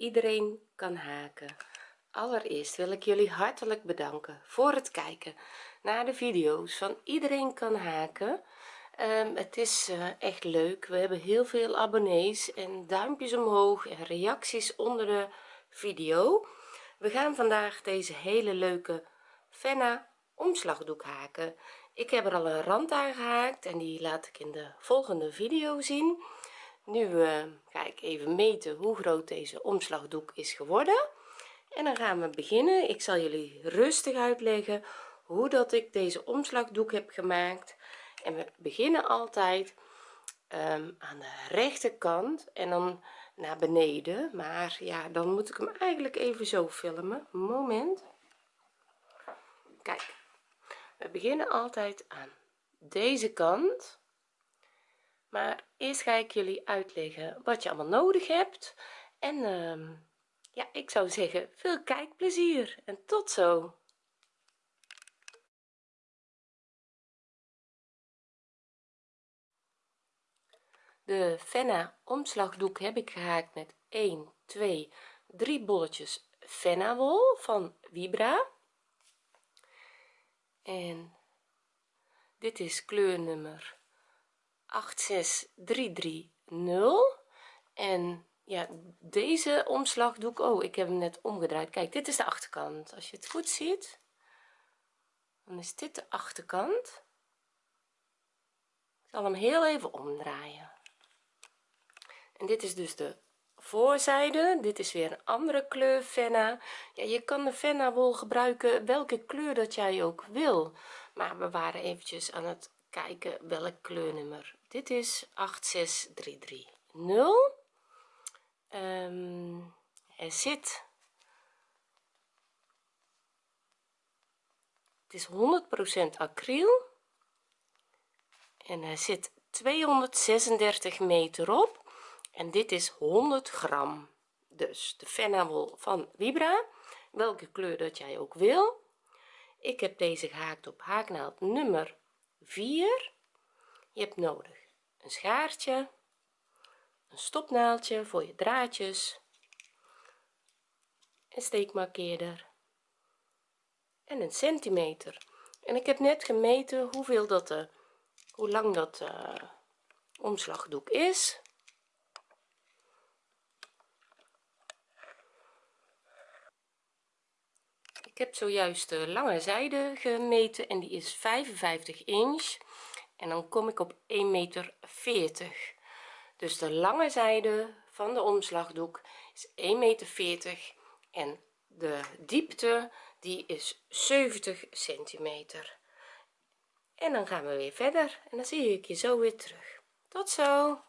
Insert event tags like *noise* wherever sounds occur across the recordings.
iedereen kan haken. Allereerst wil ik jullie hartelijk bedanken voor het kijken naar de video's van iedereen kan haken. Um, het is uh, echt leuk. We hebben heel veel abonnees en duimpjes omhoog en reacties onder de video. We gaan vandaag deze hele leuke fenna omslagdoek haken. Ik heb er al een rand aan gehaakt en die laat ik in de volgende video zien nu uh, ga ik even meten hoe groot deze omslagdoek is geworden. En dan gaan we beginnen. Ik zal jullie rustig uitleggen hoe dat ik deze omslagdoek heb gemaakt. En we beginnen altijd um, aan de rechterkant en dan naar beneden. Maar ja dan moet ik hem eigenlijk even zo filmen. Moment. Kijk. We beginnen altijd aan deze kant maar eerst ga ik jullie uitleggen wat je allemaal nodig hebt. En uh, ja ik zou zeggen veel kijkplezier. En tot zo. De fenna omslagdoek heb ik gehaakt met 1 2 3 bolletjes fenna wol van vibra. En dit is kleurnummer 86330 en ja deze omslag doe ik oh ik heb hem net omgedraaid. Kijk dit is de achterkant. Als je het goed ziet dan is dit de achterkant. Ik zal hem heel even omdraaien. En dit is dus de voorzijde. Dit is weer een andere kleur fenna. Ja je kan de fenna wol gebruiken welke kleur dat jij ook wil. Maar we waren eventjes aan het kijken welk kleurnummer dit is 86330 um, er zit het is 100% acryl en er zit 236 meter op en dit is 100 gram. Dus de fennawol van vibra welke kleur dat jij ook wil. Ik heb deze gehaakt op haaknaald nummer 4 je hebt nodig een schaartje een stopnaaldje voor je draadjes een steekmarkeerder en een centimeter. En ik heb net gemeten hoeveel dat de hoe lang dat uh, omslagdoek is. Ik heb zojuist de lange zijde gemeten en die is 55 inch en dan kom ik op 1 meter 40 dus de lange zijde van de omslagdoek is 1 meter 40 en de diepte die is 70 centimeter. En dan gaan we weer verder. En dan zie ik je zo weer terug. Tot zo.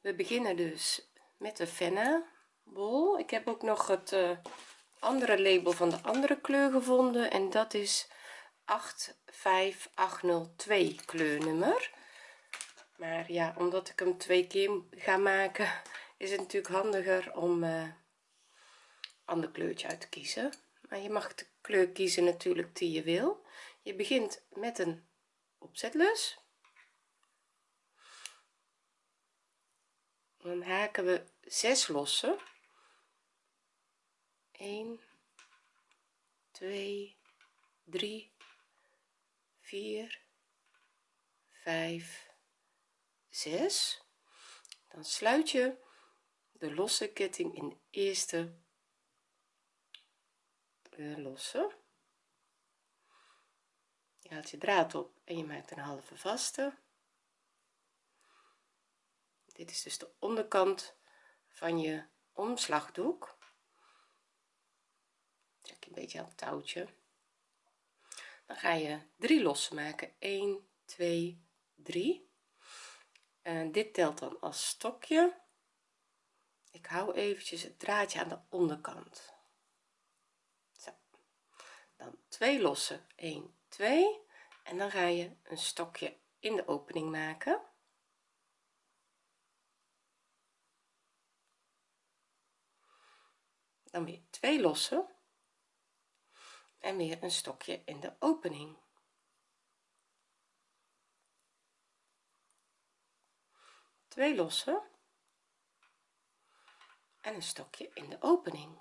We beginnen dus met de vennen ik heb ook nog het uh, andere label van de andere kleur gevonden en dat is 85802 kleurnummer. Maar ja omdat ik hem twee keer ga maken *laughs* is het natuurlijk handiger om uh, ander kleurtje uit te kiezen. Maar je mag de kleur kiezen natuurlijk die je wil. Je begint met een opzetlus. Dan haken we 6 lossen 1 2 3 4 5 6 dan sluit je de losse ketting in de eerste losse. Je haalt je draad op en je maakt een halve vaste. Dit is dus de onderkant van je omslagdoek trek een beetje aan het touwtje. Dan ga je drie lossen maken. 1 2 3 en dit telt dan als stokje. Ik hou eventjes het draadje aan de onderkant. Zo. dan twee lossen. 1 2 en dan ga je een stokje in de opening maken. Dan weer twee lossen en weer een stokje in de opening. Twee lossen en een stokje in de opening.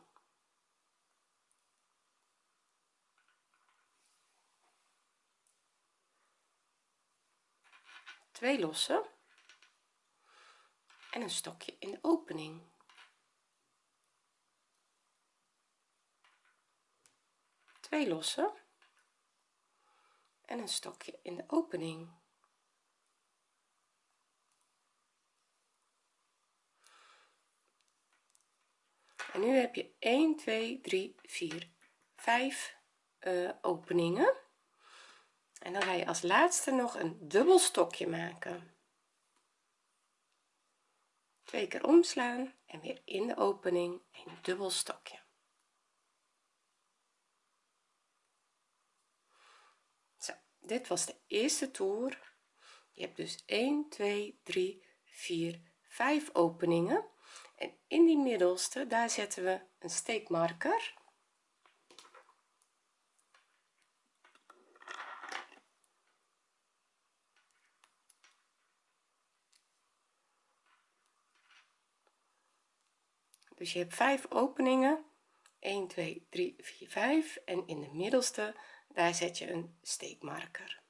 Twee lossen en een stokje in de opening twee lossen en een stokje in de opening. En nu heb je 1 2 3 4 5 uh, openingen. En dan ga je als laatste nog een dubbel stokje maken. Twee keer omslaan en weer in de opening een dubbel stokje zo dit was de eerste toer. Je hebt dus 1 2 3 4 5 openingen. En in die middelste daar zetten we een steekmarker. Dus je hebt vijf openingen. 1 2 3 4 5 en in de middelste daar zet je een steekmarker.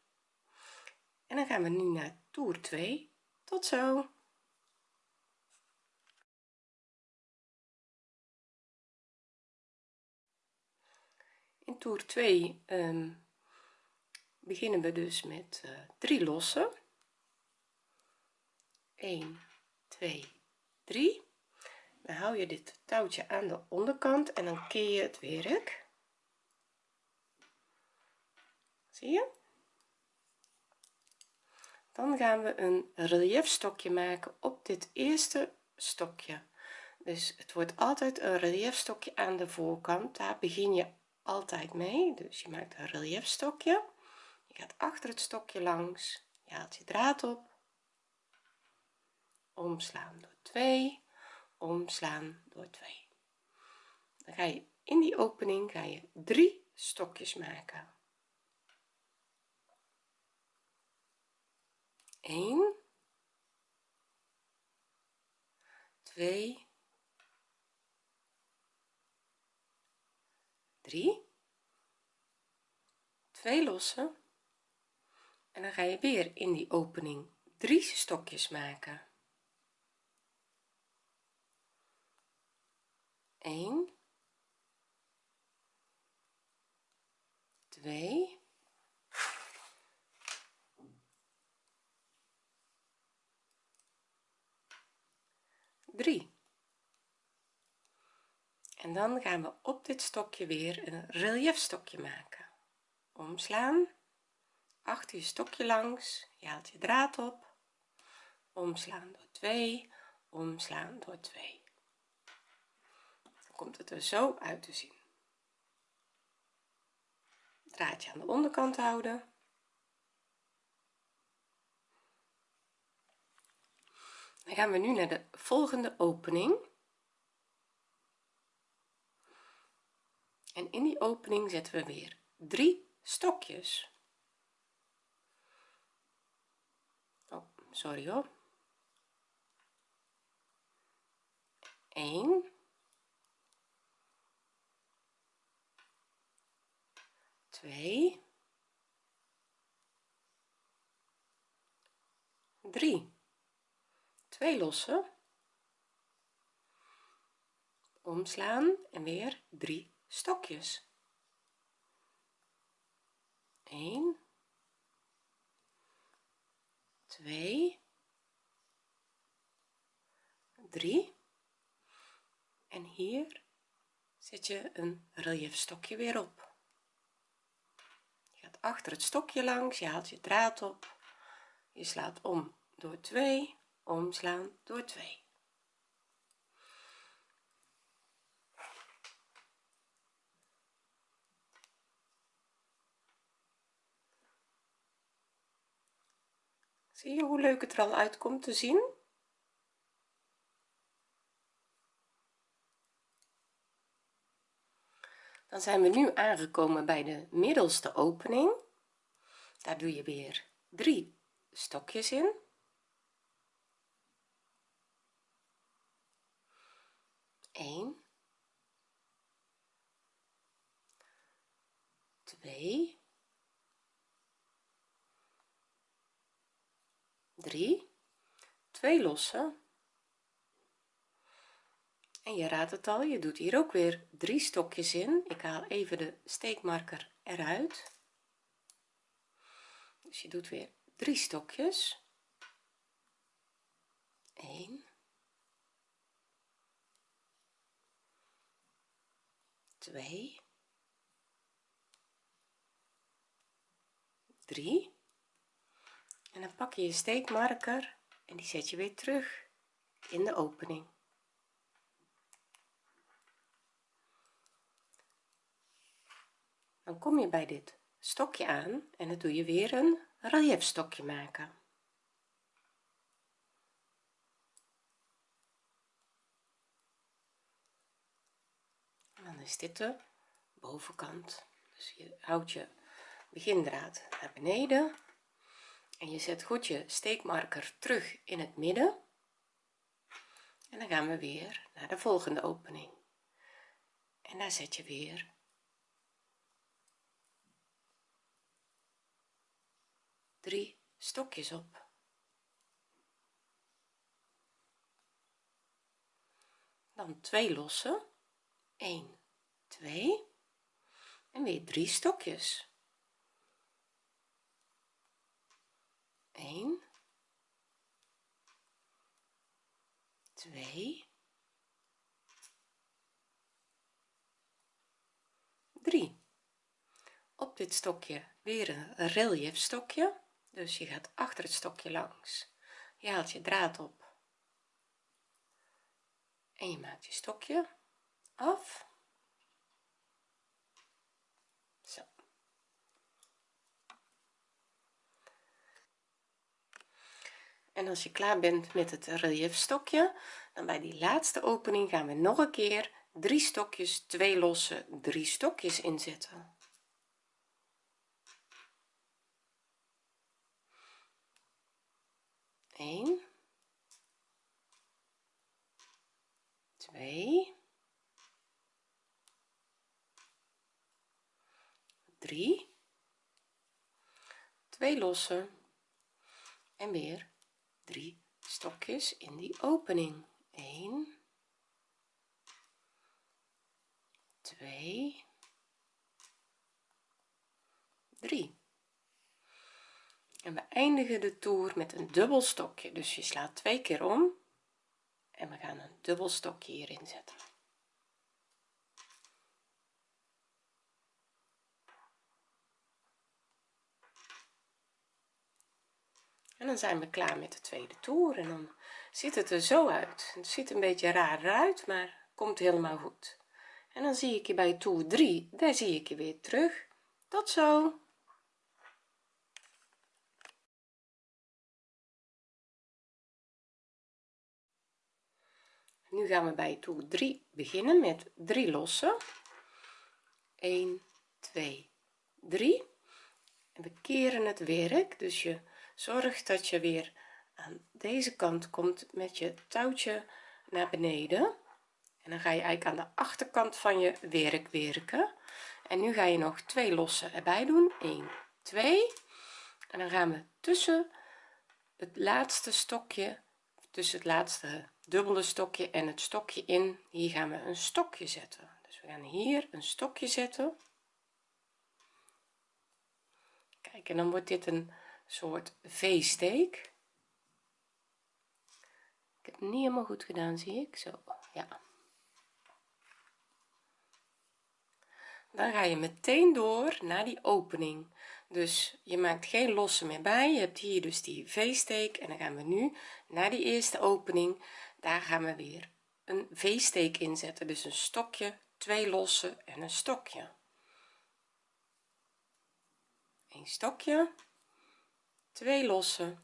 En dan gaan we nu naar toer 2 tot zo. In toer 2 um, beginnen we dus met uh, drie lossen. 1 2 3 dan hou je dit touwtje aan de onderkant en dan keer je het werk zie je? Dan gaan we een relief stokje maken op dit eerste stokje. Dus het wordt altijd een relief stokje aan de voorkant. Daar begin je altijd mee. Dus je maakt een relief stokje je gaat achter het stokje langs. Je haalt je draad op. Omslaan door 2 omslaan door 2 dan ga je in die opening ga je drie stokjes maken 1 2 3 2 lossen. En dan ga je weer in die opening drie stokjes maken. 1 2 3 en dan gaan we op dit stokje weer een relief stokje maken. Omslaan achter je stokje langs je haalt je draad op. Omslaan door 2 omslaan door 2 komt het er zo uit te zien. Draadje aan de onderkant houden dan gaan we nu naar de volgende opening. En in die opening zetten we weer drie stokjes. Oh sorry hoor. 1 2 3 2 lossen omslaan en weer 3 stokjes. 1 2 3 en hier zet je een relief stokje weer op. Achter het stokje langs je haalt je draad op je slaat om door 2 omslaan door 2 zie je hoe leuk het er al uitkomt te zien? Dan zijn we nu aangekomen bij de middelste opening. Daar doe je weer drie stokjes in Eén, twee, drie, twee lossen en je raadt het al je doet hier ook weer drie stokjes in. Ik haal even de steekmarker eruit. Dus je doet weer drie stokjes 1 2 3 en dan pak je je steekmarker en die zet je weer terug in de opening. Dan kom je bij dit stokje aan en dan doe je weer een relief stokje maken en dan is dit de bovenkant. Dus je houdt je begindraad naar beneden. En je zet goed je steekmarker terug in het midden. En dan gaan we weer naar de volgende opening. En daar zet je weer drie stokjes op. Dan twee lossen. 1 2 en weer drie stokjes. 1 2 3 op dit stokje weer een relief stokje. Dus je gaat achter het stokje langs. Je haalt je draad op. En je maakt je stokje af zo en als je klaar bent met het relief stokje dan bij die laatste opening gaan we nog een keer drie stokjes twee losse drie stokjes inzetten. 1 2 3 2 lossen en weer 3 stokjes in die opening. 1 2 3 en we eindigen de toer met een dubbel stokje. Dus je slaat twee keer om en we gaan een dubbel stokje hierin zetten en dan zijn we klaar met de tweede toer en dan ziet het er zo uit. Het ziet een beetje raar uit maar komt helemaal goed. En dan zie ik je bij toer 3 daar zie ik je weer terug. Tot zo! Nu gaan we bij toer 3 beginnen met 3 lossen. 1 2 3 en we keren het werk dus je zorgt dat je weer aan deze kant komt met je touwtje naar beneden. En dan ga je eigenlijk aan de achterkant van je werk werken. En nu ga je nog twee lossen erbij doen. 1 2 en dan gaan we tussen het laatste stokje tussen het laatste dubbele stokje en het stokje in. Hier gaan we een stokje zetten. Dus we gaan hier een stokje zetten. Kijk en dan wordt dit een soort v-steek. Ik heb het niet helemaal goed gedaan zie ik. Zo ja. Dan ga je meteen door naar die opening. Dus je maakt geen losse meer bij. Je hebt hier dus die v-steek en dan gaan we nu naar die eerste opening. Daar gaan we weer een v-steek inzetten. Dus een stokje twee losse en een stokje. Een stokje twee losse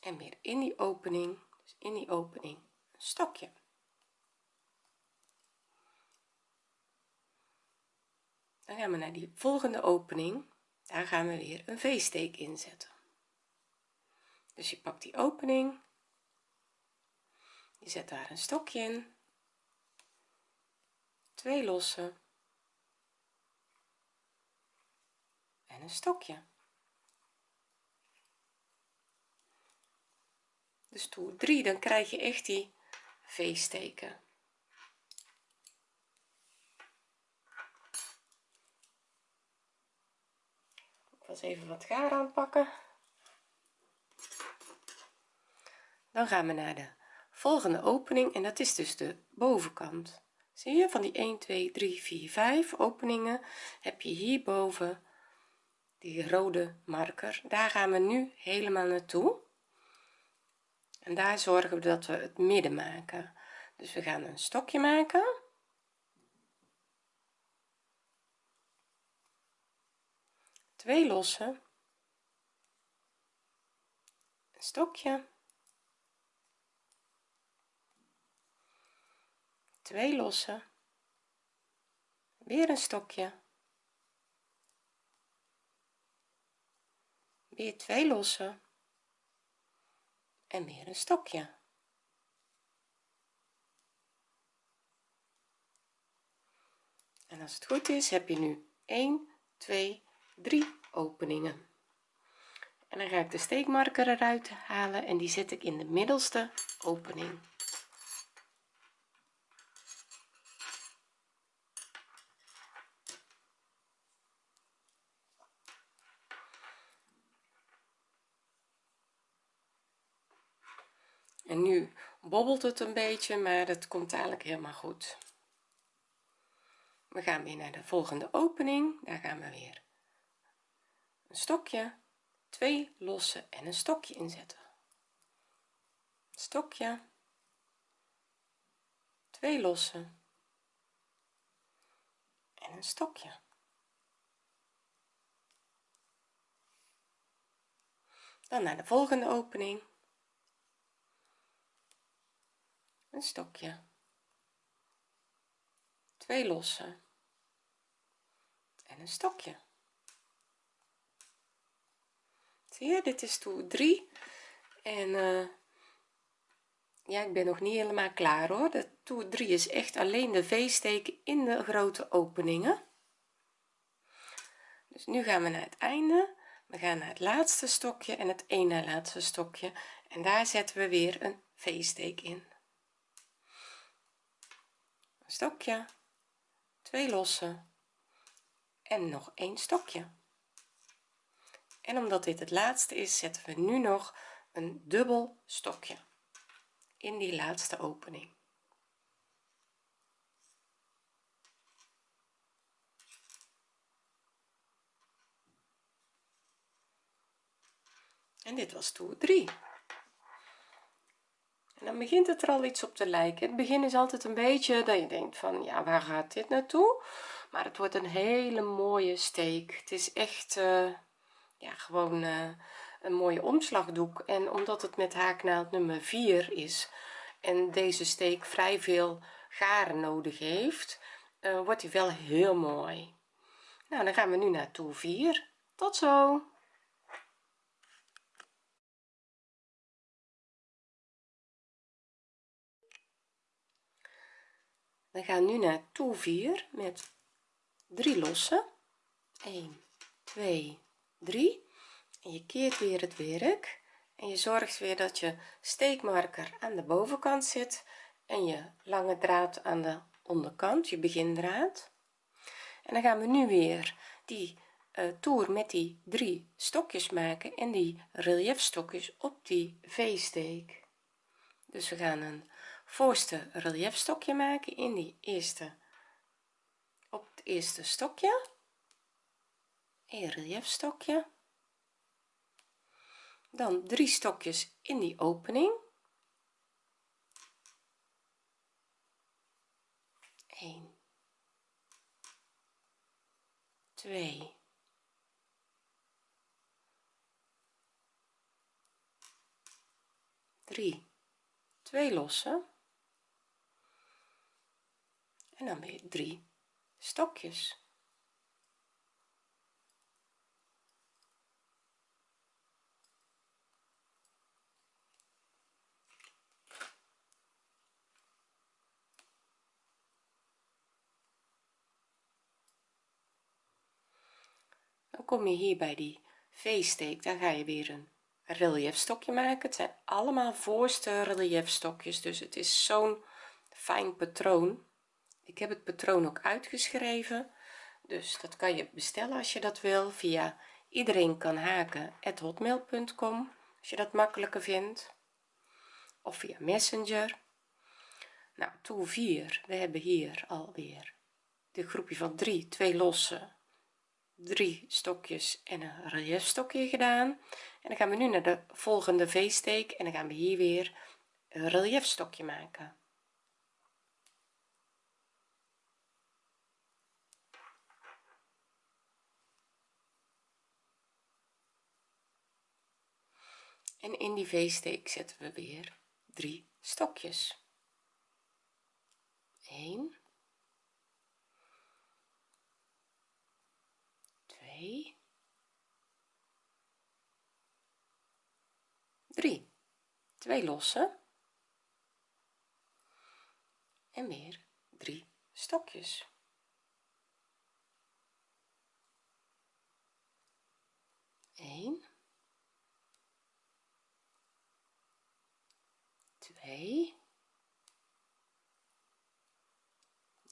en weer in die opening dus in die opening een stokje. Dan gaan we naar die volgende opening. Daar gaan we weer een v-steek inzetten dus je pakt die opening. Je zet daar een stokje in. Twee losse en een stokje dus toer 3 dan krijg je echt die v-steken ik was even wat gaar aanpakken. Dan gaan we naar de volgende opening en dat is dus de bovenkant. Zie je van die 1 2 3 4 5 openingen heb je hierboven die rode marker. Daar gaan we nu helemaal naartoe en daar zorgen we dat we het midden maken. Dus we gaan een stokje maken. Twee losse. Een stokje. Twee losse. Weer een stokje. Weer twee losse en weer een stokje. En als het goed is heb je nu 1 2 3 openingen. En dan ga ik de steekmarker eruit halen en die zet ik in de middelste opening en nu bobbelt het een beetje maar het komt eigenlijk helemaal goed. We gaan weer naar de volgende opening. Daar gaan we weer. Een stokje twee losse en een stokje inzetten. Stokje twee losse en een stokje. Dan naar de volgende opening een stokje. Twee losse. En een stokje. Zie je dit is toer 3 en uh, ja ik ben nog niet helemaal klaar hoor. De toer 3 is echt alleen de v-steken in de grote openingen. Dus nu gaan we naar het einde. We gaan naar het laatste stokje en het ene laatste stokje. En daar zetten we weer een v-steek in stokje twee losse en nog een stokje. En omdat dit het laatste is zetten we nu nog een dubbel stokje in die laatste opening. En dit was toer 3 dan begint het er al iets op te lijken. Het begin is altijd een beetje dat je denkt van ja waar gaat dit naartoe? Maar het wordt een hele mooie steek. Het is echt uh, ja gewoon uh, een mooie omslagdoek. En omdat het met haaknaald nummer 4 is en deze steek vrij veel garen nodig heeft uh, wordt hij wel heel mooi. Nou dan gaan we nu naar toer 4 tot zo we gaan nu naar toer 4 met 3 lossen. 1 2 3 en je keert weer het werk. En je zorgt weer dat je steekmarker aan de bovenkant zit en je lange draad aan de onderkant je begindraad. En dan gaan we nu weer die uh, toer met die drie stokjes maken en die relief stokjes op die v-steek. Dus we gaan een voorste relief stokje maken in die eerste op het eerste stokje. Een relief stokje dan drie stokjes in die opening. 1 2 3 twee losse en dan weer 3 stokjes. Dan kom je hier bij die v-steek dan ga je weer een relief stokje maken. Het zijn allemaal voorste relief stokjes dus het is zo'n fijn patroon ik heb het patroon ook uitgeschreven dus dat kan je bestellen als je dat wil. Via iedereen kan haken hotmail.com als je dat makkelijker vindt. Of via messenger. Nou toer 4 we hebben hier alweer de groepje van 3 twee losse drie stokjes en een relief stokje gedaan. En dan gaan we nu naar de volgende v-steek en dan gaan we hier weer een relief stokje maken en in die v-steek zetten we weer drie stokjes. 1 2 3 twee losse. En weer drie stokjes. 1 2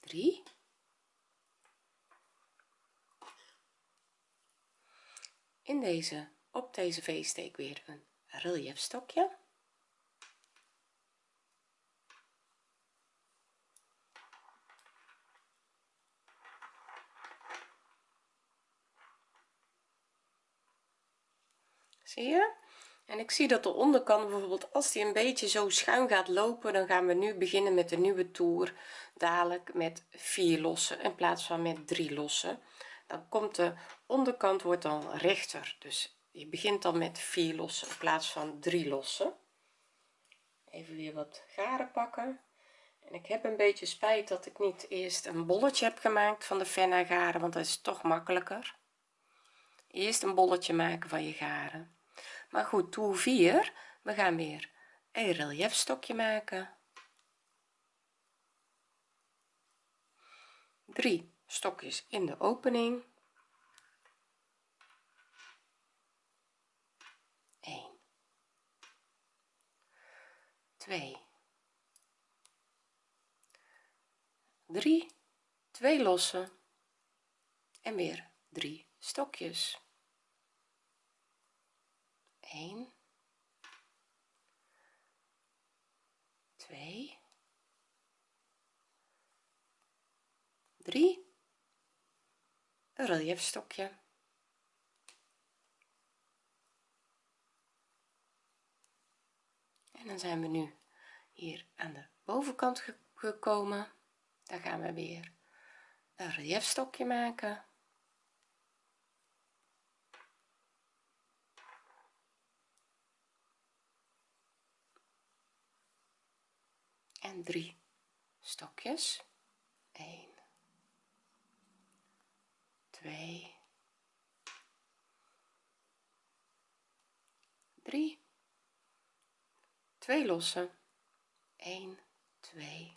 3 in deze op deze v-steek weer een relief stokje zie je en ik zie dat de onderkant bijvoorbeeld als die een beetje zo schuin gaat lopen dan gaan we nu beginnen met de nieuwe toer dadelijk met vier lossen in plaats van met drie lossen. Dan komt de onderkant wordt dan rechter. Dus je begint dan met vier lossen in plaats van drie lossen. Even weer wat garen pakken. En ik heb een beetje spijt dat ik niet eerst een bolletje heb gemaakt van de fenna garen want dat is toch makkelijker. Eerst een bolletje maken van je garen maar goed toer 4 we gaan weer een relief stokje maken. 3 stokjes in de opening. 1 2 3 twee losse en weer 3 stokjes 1 2 3 een relief stokje en dan zijn we nu hier aan de bovenkant gekomen. Daar gaan we weer een relief stokje maken en 3 stokjes. 1 2 3 twee losse. 1 2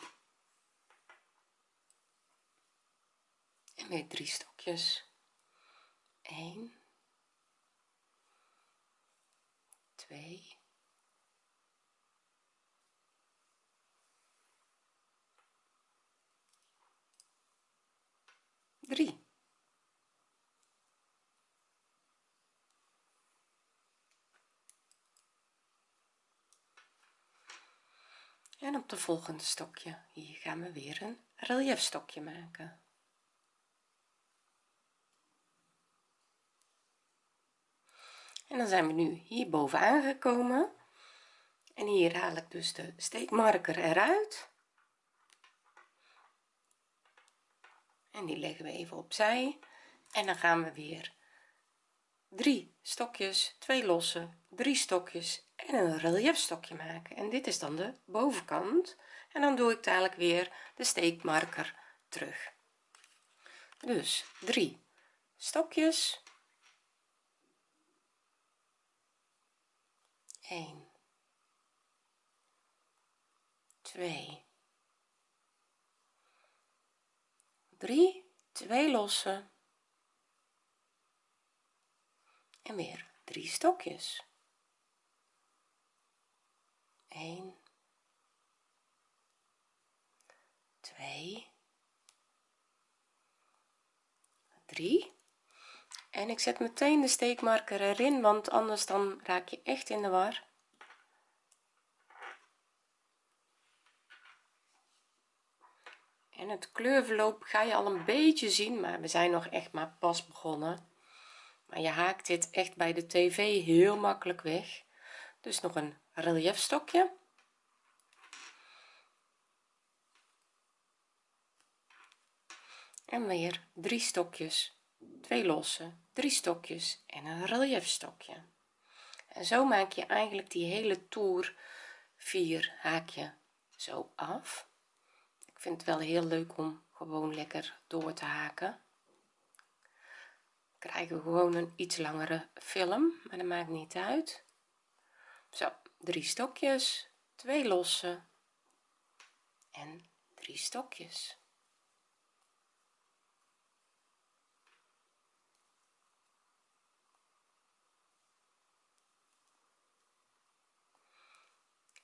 en weer drie stokjes. 1 2 3 en op de volgende stokje hier gaan we weer een relief stokje maken. En dan zijn we nu hier bovenaan gekomen. En hier haal ik dus de steekmarker eruit en die leggen we even opzij. En dan gaan we weer drie stokjes twee losse drie stokjes en een relief stokje maken. En dit is dan de bovenkant. En dan doe ik dadelijk weer de steekmarker terug. Dus drie stokjes. 1 2 3 twee losse en weer drie stokjes. 1 2 3 en ik zet meteen de steekmarker erin want anders dan raak je echt in de war en het kleurverloop ga je al een beetje zien maar we zijn nog echt maar pas begonnen. Maar je haakt dit echt bij de tv heel makkelijk weg. Dus nog een relief stokje en weer drie stokjes twee losse drie stokjes en een relief stokje en zo maak je eigenlijk die hele toer 4 haakje zo af vind het wel heel leuk om gewoon lekker door te haken. Krijgen we gewoon een iets langere film maar dat maakt niet uit. Zo drie stokjes twee losse en drie stokjes.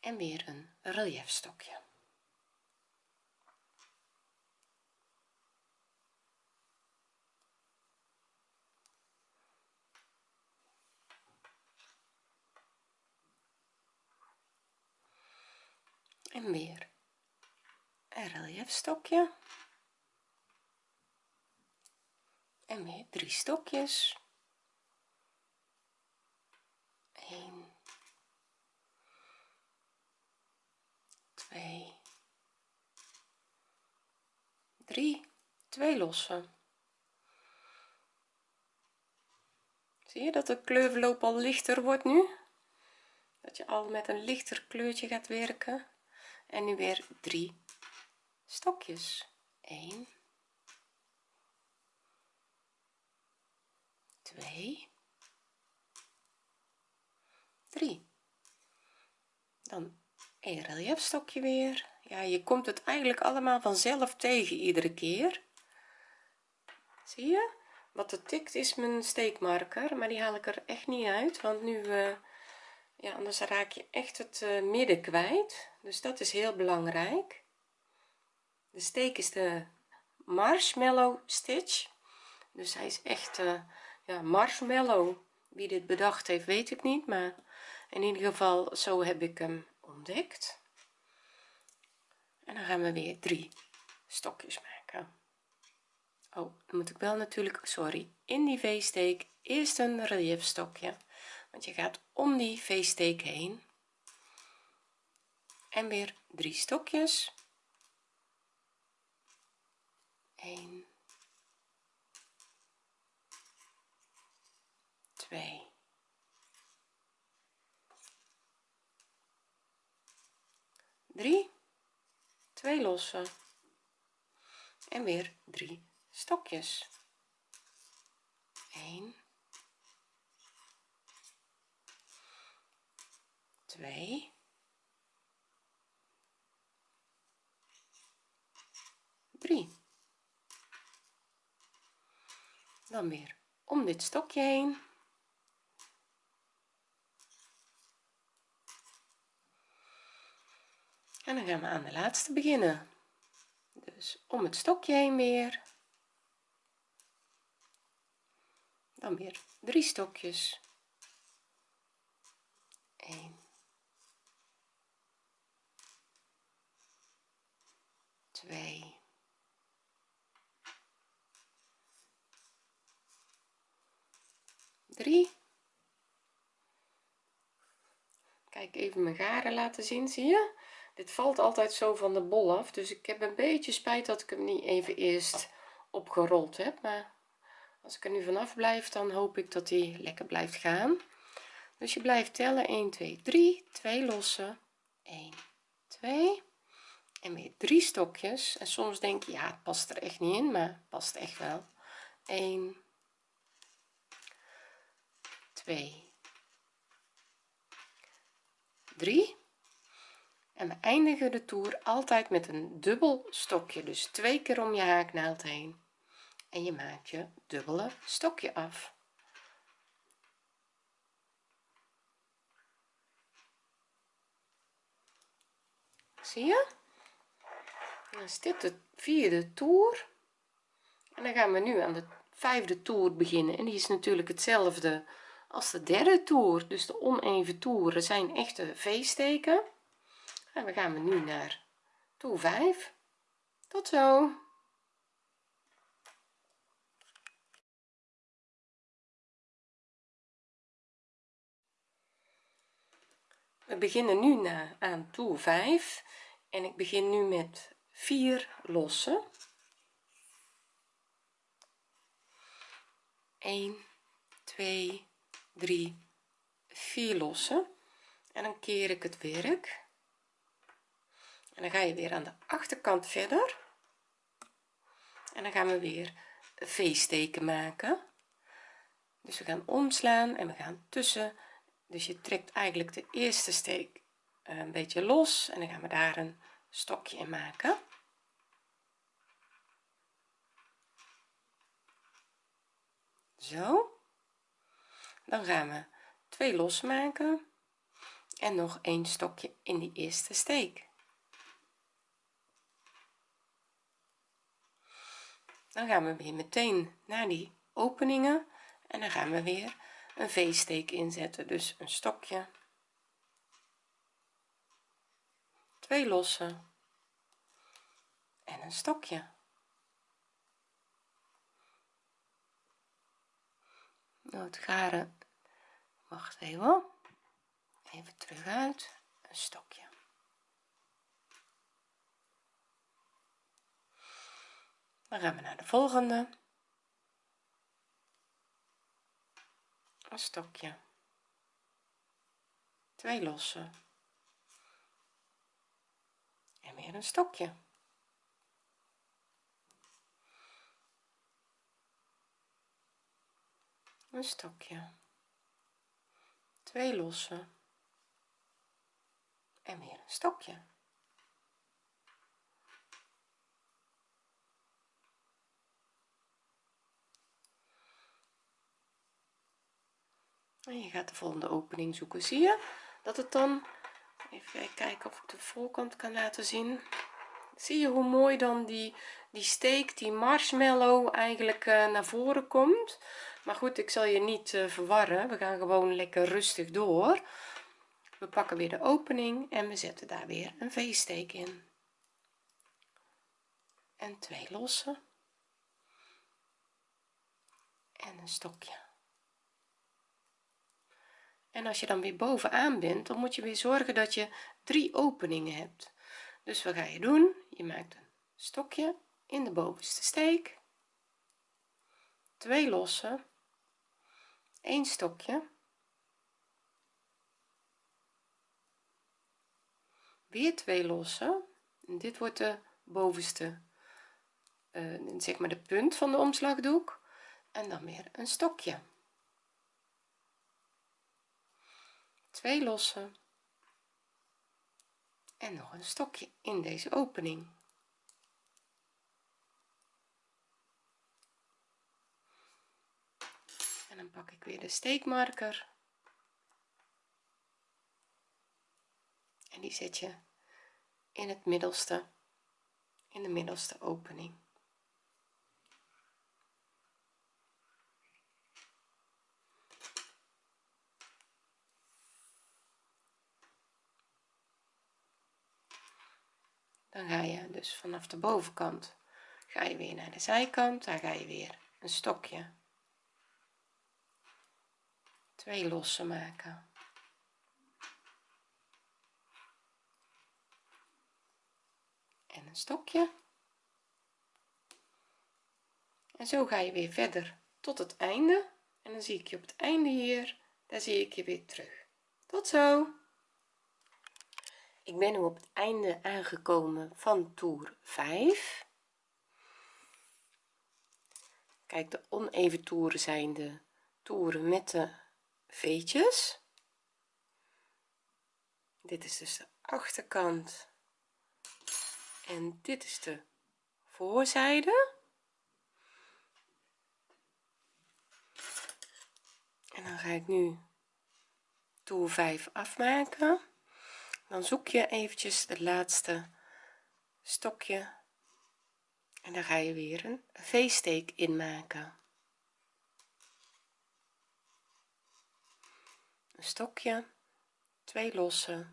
En weer een relief stokje en weer. Een relief stokje en weer drie stokjes. 1 2 3 2 losse. Zie je dat de kleurverloop al lichter wordt nu? Dat je al met een lichter kleurtje gaat werken en nu weer drie stokjes. 1 2 3 dan een relief stokje weer. Ja je komt het eigenlijk allemaal vanzelf tegen iedere keer. Zie je? Wat er tikt is mijn steekmarker maar die haal ik er echt niet uit want nu uh, ja anders raak je echt het uh, midden kwijt. Dus dat is heel belangrijk. De steek is de marshmallow stitch. Dus hij is echt uh, ja marshmallow. Wie dit bedacht heeft weet ik niet. Maar in ieder geval zo heb ik hem ontdekt. En dan gaan we weer drie stokjes maken. Oh dan moet ik wel natuurlijk sorry in die v-steek eerst een relief stokje want je gaat om die v-steek heen. En weer drie stokjes. 1 2 3 2 losse en weer drie stokjes. 1 2 3 dan weer om dit stokje heen. En dan gaan we aan de laatste beginnen. Dus om het stokje heen weer. Dan weer drie stokjes. 1 2 3 kijk even mijn garen laten zien zie je? Dit valt altijd zo van de bol af dus ik heb een beetje spijt dat ik hem niet even eerst opgerold heb. Maar als ik er nu vanaf blijf dan hoop ik dat hij lekker blijft gaan. Dus je blijft tellen. 1 2 3 2 losse 1 2 en weer drie stokjes. En soms denk je ja het past er echt niet in maar het past echt wel. 1 2 3 en we eindigen de toer altijd met een dubbel stokje. Dus twee keer om je haaknaald heen. En je maakt je dubbele stokje af. Zie je? Dan is dit de vierde toer. En dan gaan we nu aan de vijfde toer beginnen. En die is natuurlijk hetzelfde als de derde toer. Dus de oneven toeren zijn echte v-steken en we gaan we nu naar toer 5 tot zo. We beginnen nu na, aan toer 5 en ik begin nu met 4 lossen. 1 2 3 4 lossen. En dan keer ik het werk. En dan ga je weer aan de achterkant verder. En dan gaan we weer v-steken maken. Dus we gaan omslaan en we gaan tussen. Dus je trekt eigenlijk de eerste steek eh, een beetje los. En dan gaan we daar een stokje in maken zo. Dan gaan we twee losmaken. En nog een stokje in die eerste steek. Dan gaan we weer meteen naar die openingen. En dan gaan we weer een v-steek inzetten. Dus een stokje. Twee losse en een stokje nou het garen. Wacht even. Even terug uit. Een stokje. Dan gaan we naar de volgende. Een stokje. Twee losse en weer een stokje een stokje. Twee losse. En weer een stokje. En je gaat de volgende opening zoeken. Zie je dat het dan even kijken of ik de voorkant kan laten zien. Zie je hoe mooi dan die die steek die marshmallow eigenlijk uh, naar voren komt maar goed ik zal je niet eh, verwarren. We gaan gewoon lekker rustig door. We pakken weer de opening en we zetten daar weer een v-steek in. En twee lossen. En een stokje. En als je dan weer bovenaan bent dan moet je weer zorgen dat je drie openingen hebt. Dus wat ga je doen? Je maakt een stokje in de bovenste steek. Twee lossen. 1 stokje. Weer 2 lossen en dit wordt de bovenste eh, zeg maar de punt van de omslagdoek. En dan weer een stokje. 2 lossen. En nog een stokje in deze opening. Dan pak ik weer de steekmarker. En die zet je in het middelste in de middelste opening. Dan ga je dus vanaf de bovenkant ga je weer naar de zijkant daar ga je weer een stokje twee losse maken. En een stokje. En zo ga je weer verder tot het einde. En dan zie ik je op het einde hier. Daar zie ik je weer terug. Tot zo. Ik ben nu op het einde aangekomen van toer 5 kijk de oneven toeren zijn de toeren met de veetjes dit is dus de achterkant. En dit is de voorzijde. En dan ga ik nu toer 5 afmaken. Dan zoek je eventjes het laatste stokje. En dan ga je weer een v-steek inmaken een stokje twee losse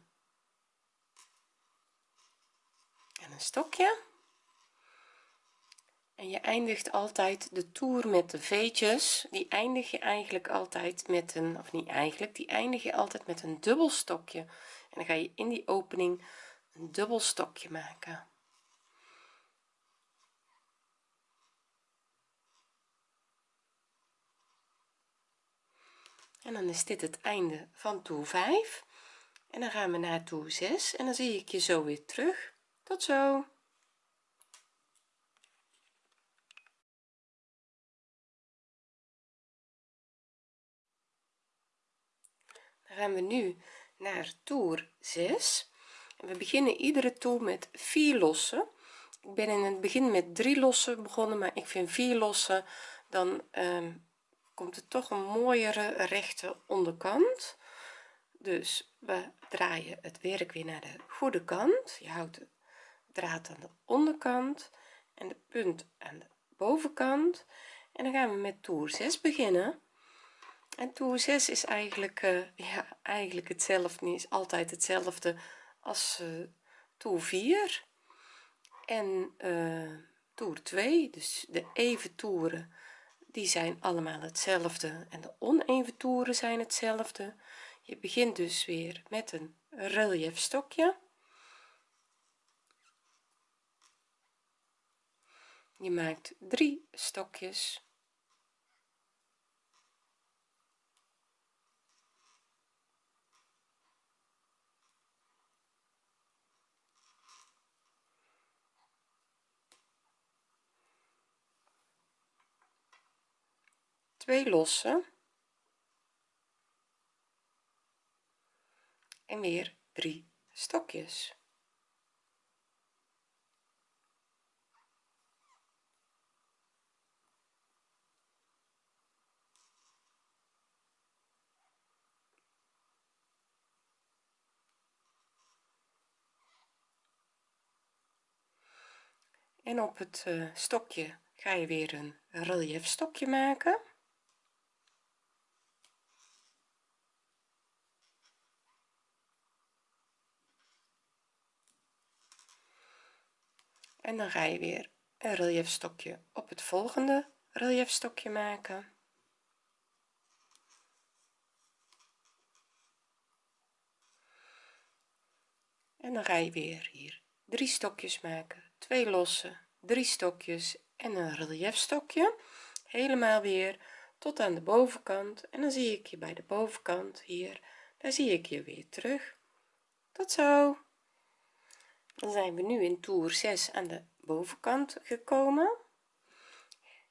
en een stokje. En je eindigt altijd de toer met de veetjes. Die eindig je eigenlijk altijd met een of niet eigenlijk die eindig je altijd met een dubbel stokje. En dan ga je in die opening een dubbel stokje maken en dan is dit het einde van toer 5 en dan gaan we naar toer 6 en dan zie ik je zo weer terug. Tot zo. Dan gaan we nu naar toer 6 en we beginnen iedere toer met 4 lossen. Ik ben in het begin met 3 lossen begonnen maar ik vind 4 lossen dan um, komt er toch een mooiere rechte onderkant. Dus we draaien het werk weer naar de goede kant. Je houdt de draad aan de onderkant en de punt aan de bovenkant. En dan gaan we met toer 6 beginnen. En toer 6 is eigenlijk uh, ja eigenlijk hetzelfde is altijd hetzelfde als uh, toer 4 en uh, toer 2 dus de even toeren die zijn allemaal hetzelfde en de oneven toeren zijn hetzelfde. Je begint dus weer met een relief stokje. Je maakt drie stokjes twee losse en weer drie stokjes. En op het uh, stokje ga je weer een relief stokje maken en dan ga je weer een relief stokje op het volgende relief stokje maken. En dan ga je weer hier drie stokjes maken. Twee losse drie stokjes en een relief stokje helemaal weer tot aan de bovenkant. En dan zie ik je bij de bovenkant hier. Daar zie ik je weer terug. Tot zo dan zijn we nu in toer 6 aan de bovenkant gekomen.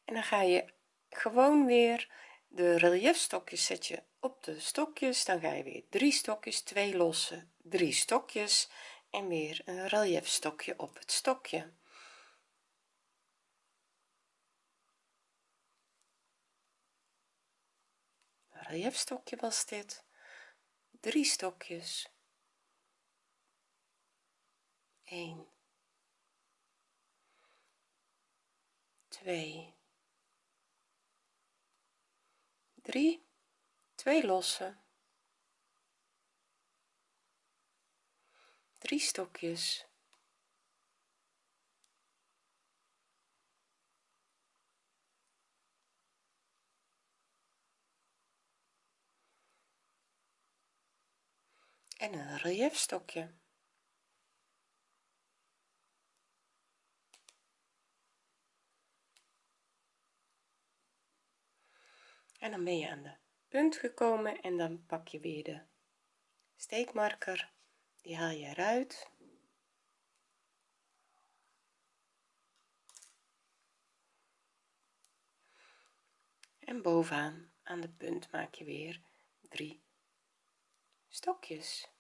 En dan ga je gewoon weer de relief stokjes zet je op de stokjes. Dan ga je weer drie stokjes twee losse drie stokjes en weer een relief stokje op het stokje. Relief stokje was dit. Drie stokjes 1 2 3 2 losse 3 stokjes. En een relief en dan ben je aan de punt gekomen en dan pak je weer de steekmarker. Die haal je eruit. En bovenaan aan de punt maak je weer drie stokjes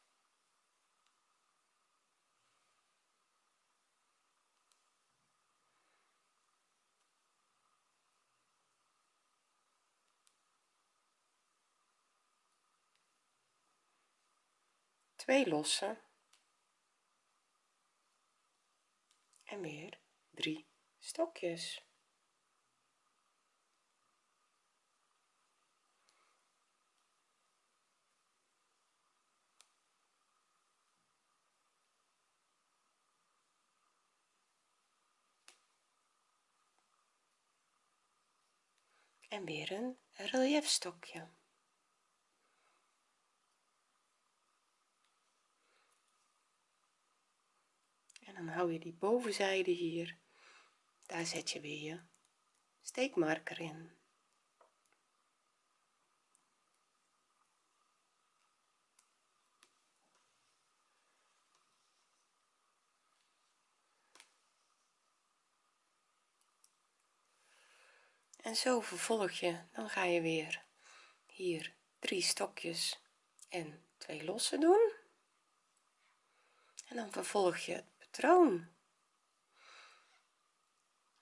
twee lossen en weer drie stokjes en weer een relief stokje. Dan hou je die bovenzijde hier. Daar zet je weer je steekmarker in. En zo vervolg je. Dan ga je weer hier drie stokjes en twee losse doen. En dan vervolg je het patroon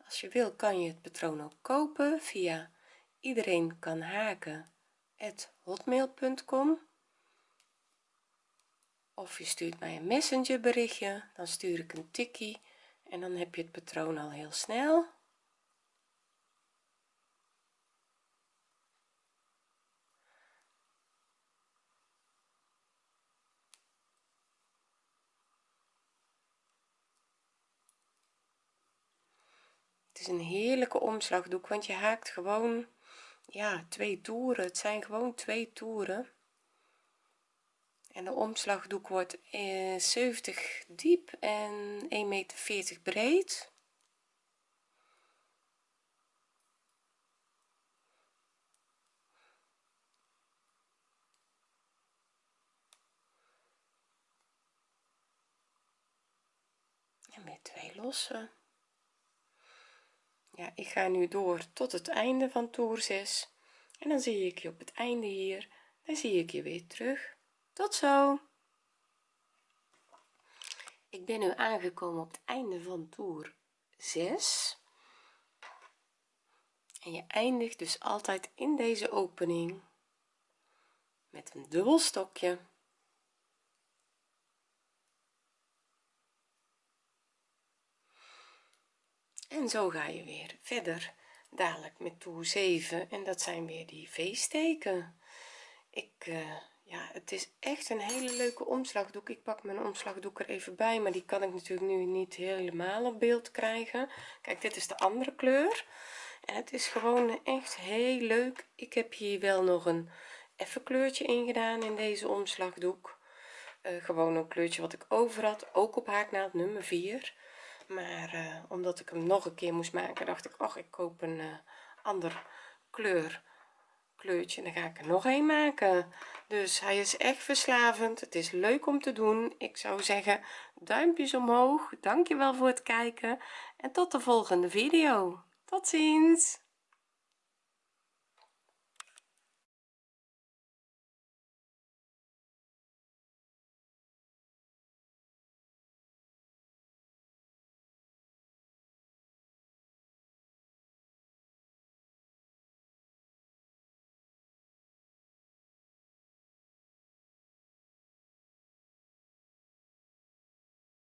als je wil kan je het patroon ook kopen via iedereen kan haken hotmail.com of je stuurt mij een messenger berichtje dan stuur ik een tikkie en dan heb je het patroon al heel snel is een heerlijke omslagdoek want je haakt gewoon ja twee toeren. Het zijn gewoon twee toeren. En de omslagdoek wordt eh, 70 diep en 1,40 meter breed. En weer twee losse ja ik ga nu door tot het einde van toer 6 en dan zie ik je op het einde hier. Dan zie ik je weer terug. Tot zo! Ik ben nu aangekomen op het einde van toer 6 en je eindigt dus altijd in deze opening met een dubbel stokje en zo ga je weer verder dadelijk met toer 7 en dat zijn weer die v-steken ik uh, ja het is echt een hele leuke omslagdoek. Ik pak mijn omslagdoek er even bij maar die kan ik natuurlijk nu niet helemaal op beeld krijgen. Kijk dit is de andere kleur. En het is gewoon echt heel leuk. Ik heb hier wel nog een even kleurtje in gedaan in deze omslagdoek. Uh, gewoon een kleurtje wat ik over had ook op haaknaald nummer 4 maar uh, omdat ik hem nog een keer moest maken dacht ik ach ik koop een uh, ander kleur kleurtje dan ga ik er nog een maken. Dus hij is echt verslavend. Het is leuk om te doen. Ik zou zeggen duimpjes omhoog. Dankjewel voor het kijken. En tot de volgende video. Tot ziens